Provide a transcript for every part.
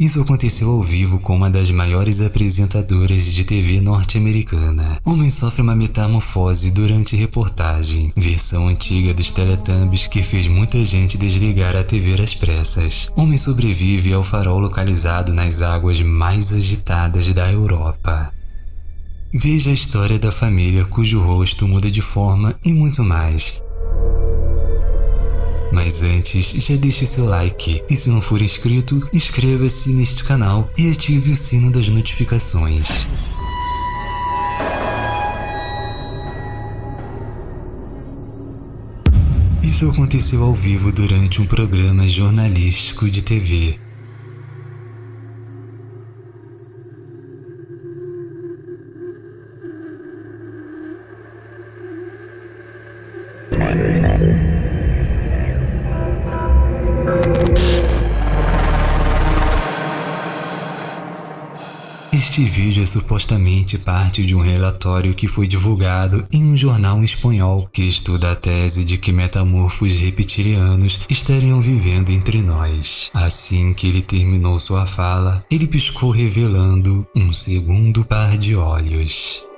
Isso aconteceu ao vivo com uma das maiores apresentadoras de TV norte-americana. Homem sofre uma metamorfose durante reportagem, versão antiga dos Teletubbies que fez muita gente desligar a TV às pressas. Homem sobrevive ao farol localizado nas águas mais agitadas da Europa. Veja a história da família cujo rosto muda de forma e muito mais. Mas antes, já deixe seu like e se não for inscrito, inscreva-se neste canal e ative o sino das notificações. Isso aconteceu ao vivo durante um programa jornalístico de TV. Este vídeo é supostamente parte de um relatório que foi divulgado em um jornal espanhol que estuda a tese de que metamorfos reptilianos estariam vivendo entre nós. Assim que ele terminou sua fala, ele piscou revelando um segundo par de olhos.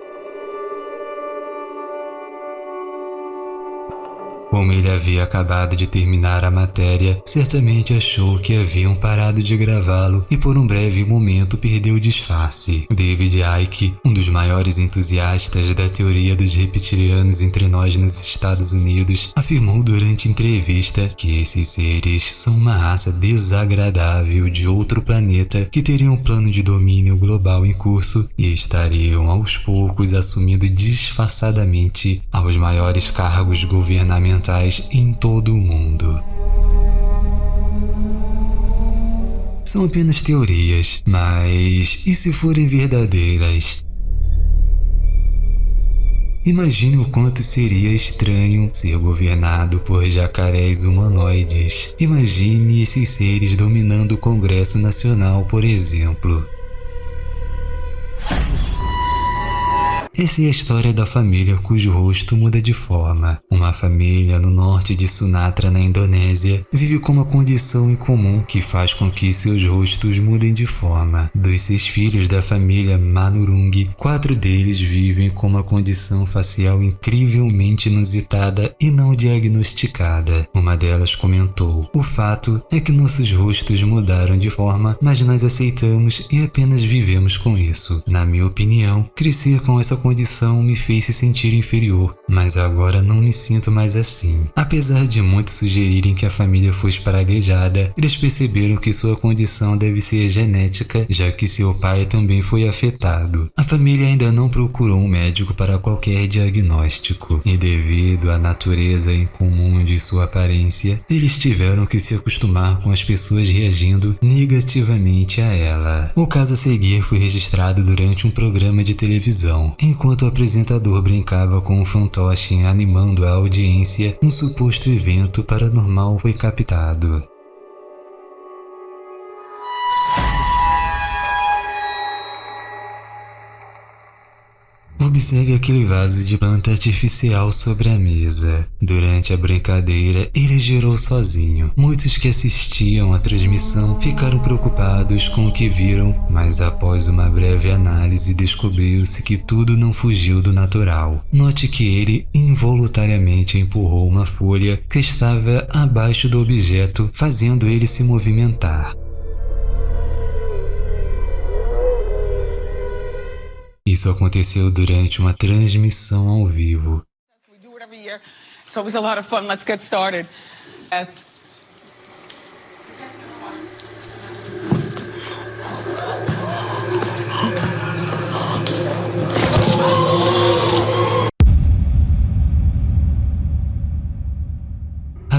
Como ele havia acabado de terminar a matéria, certamente achou que haviam parado de gravá-lo e por um breve momento perdeu o disfarce. David Icke, um dos maiores entusiastas da teoria dos reptilianos entre nós nos Estados Unidos, afirmou durante entrevista que esses seres são uma raça desagradável de outro planeta que teria um plano de domínio global em curso e estariam aos poucos assumindo disfarçadamente aos maiores cargos governamentais em todo o mundo. São apenas teorias, mas e se forem verdadeiras? Imagine o quanto seria estranho ser governado por jacarés humanoides. Imagine esses seres dominando o Congresso Nacional, por exemplo. Essa é a história da família cujo rosto muda de forma. Uma família no norte de Sumatra, na Indonésia, vive com uma condição incomum que faz com que seus rostos mudem de forma. Dos seis filhos da família Manurung, quatro deles vivem com uma condição facial incrivelmente inusitada e não diagnosticada. Uma delas comentou: O fato é que nossos rostos mudaram de forma, mas nós aceitamos e apenas vivemos com isso. Na minha opinião, crescer com essa condição me fez se sentir inferior, mas agora não me sinto mais assim. Apesar de muitos sugerirem que a família fosse praguejada, eles perceberam que sua condição deve ser genética, já que seu pai também foi afetado. A família ainda não procurou um médico para qualquer diagnóstico, e devido à natureza incomum de sua aparência, eles tiveram que se acostumar com as pessoas reagindo negativamente a ela. O caso a seguir foi registrado durante um programa de televisão, em Enquanto o apresentador brincava com um fantoche animando a audiência, um suposto evento paranormal foi captado. Observe aquele vaso de planta artificial sobre a mesa. Durante a brincadeira, ele girou sozinho. Muitos que assistiam à transmissão ficaram preocupados com o que viram, mas após uma breve análise descobriu-se que tudo não fugiu do natural. Note que ele involuntariamente empurrou uma folha que estava abaixo do objeto, fazendo ele se movimentar. Isso aconteceu durante uma transmissão ao vivo. Always a lot of fun. Let's get started. Yes.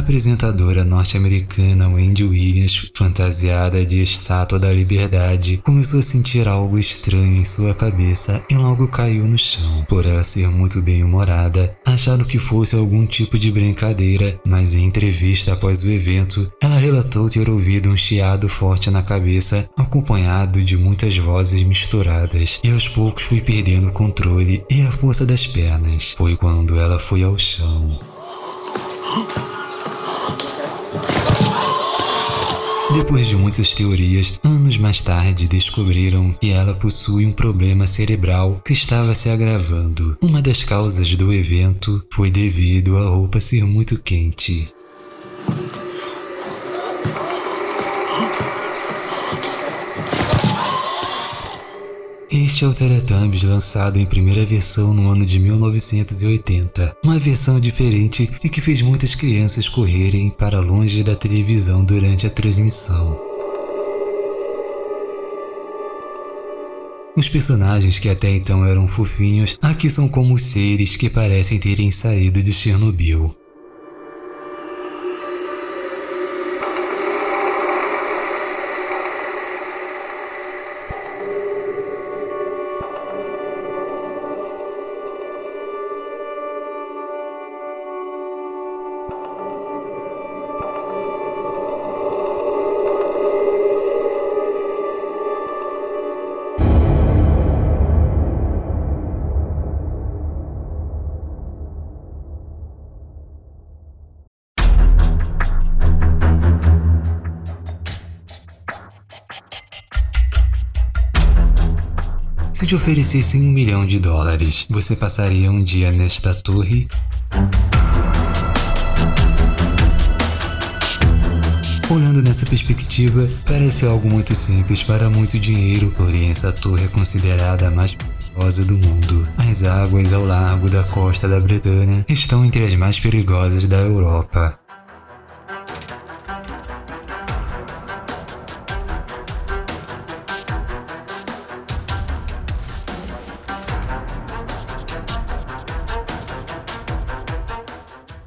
Apresentadora norte-americana Wendy Williams, fantasiada de estátua da liberdade, começou a sentir algo estranho em sua cabeça e logo caiu no chão. Por ela ser muito bem-humorada, acharam que fosse algum tipo de brincadeira, mas em entrevista após o evento, ela relatou ter ouvido um chiado forte na cabeça, acompanhado de muitas vozes misturadas, e aos poucos foi perdendo o controle e a força das pernas. Foi quando ela foi ao chão. Depois de muitas teorias, anos mais tarde descobriram que ela possui um problema cerebral que estava se agravando. Uma das causas do evento foi devido à roupa ser muito quente. Este é o Teletubbies lançado em primeira versão no ano de 1980, uma versão diferente e que fez muitas crianças correrem para longe da televisão durante a transmissão. Os personagens que até então eram fofinhos, aqui são como seres que parecem terem saído de Chernobyl. Se te oferecessem um milhão de dólares, você passaria um dia nesta torre? Olhando nessa perspectiva, parece algo muito simples para muito dinheiro, porém essa torre é considerada a mais perigosa do mundo. As águas ao largo da costa da Bretanha estão entre as mais perigosas da Europa.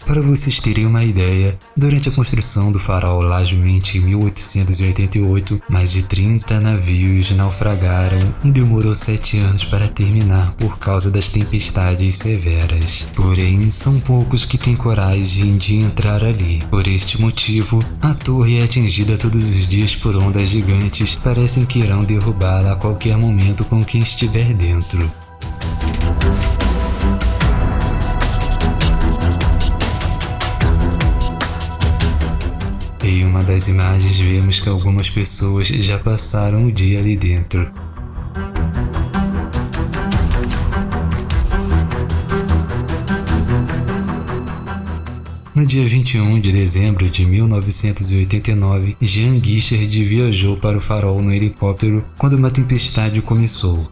Para vocês terem uma ideia, durante a construção do farol Lajumente em 1888, mais de 30 navios naufragaram e demorou 7 anos para terminar por causa das tempestades severas. Porém, são poucos que têm coragem de entrar ali. Por este motivo, a torre é atingida todos os dias por ondas gigantes, parecem que irão derrubá-la a qualquer momento com quem estiver dentro. Uma das imagens vemos que algumas pessoas já passaram o dia ali dentro. No dia 21 de dezembro de 1989, Jean Guichard viajou para o farol no helicóptero quando uma tempestade começou.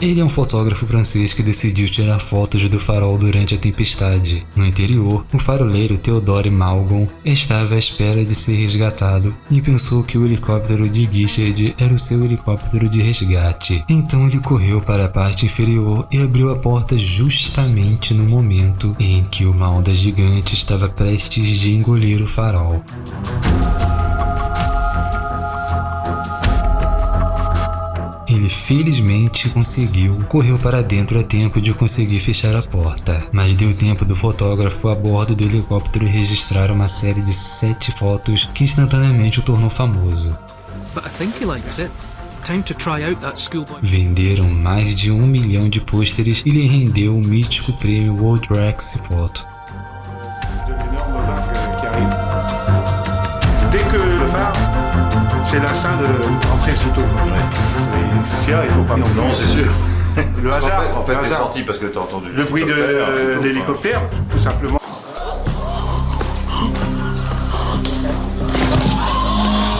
Ele é um fotógrafo francês que decidiu tirar fotos do farol durante a tempestade. No interior, o faroleiro Theodore Malgon estava à espera de ser resgatado e pensou que o helicóptero de Guichard era o seu helicóptero de resgate. Então ele correu para a parte inferior e abriu a porta justamente no momento em que uma onda gigante estava prestes de engolir o farol. Ele felizmente conseguiu, correu para dentro a tempo de conseguir fechar a porta, mas deu tempo do fotógrafo a bordo do helicóptero registrar uma série de sete fotos que instantaneamente o tornou famoso. Venderam mais de um milhão de pôsteres e lhe rendeu o mítico prêmio World Rex Photo. C'est la salle d'entrée aussitôt. Ouais. il faut pas... Non, non c'est sûr. Le hasard, en fait, le sorti parce que t'as entendu le bruit de l'hélicoptère, tout simplement.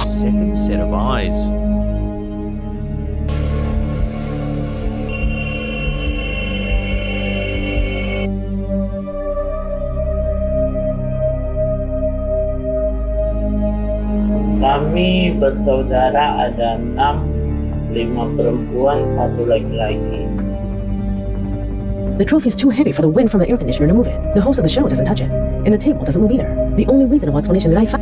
Second set of eyes. Bersaudara ada enam, lima perempuan, satu laki-laki. The trophy is too heavy for the wind from the air conditioner to move it. The host of the show doesn't touch it, and the table doesn't move either. The only reasonable explanation that I found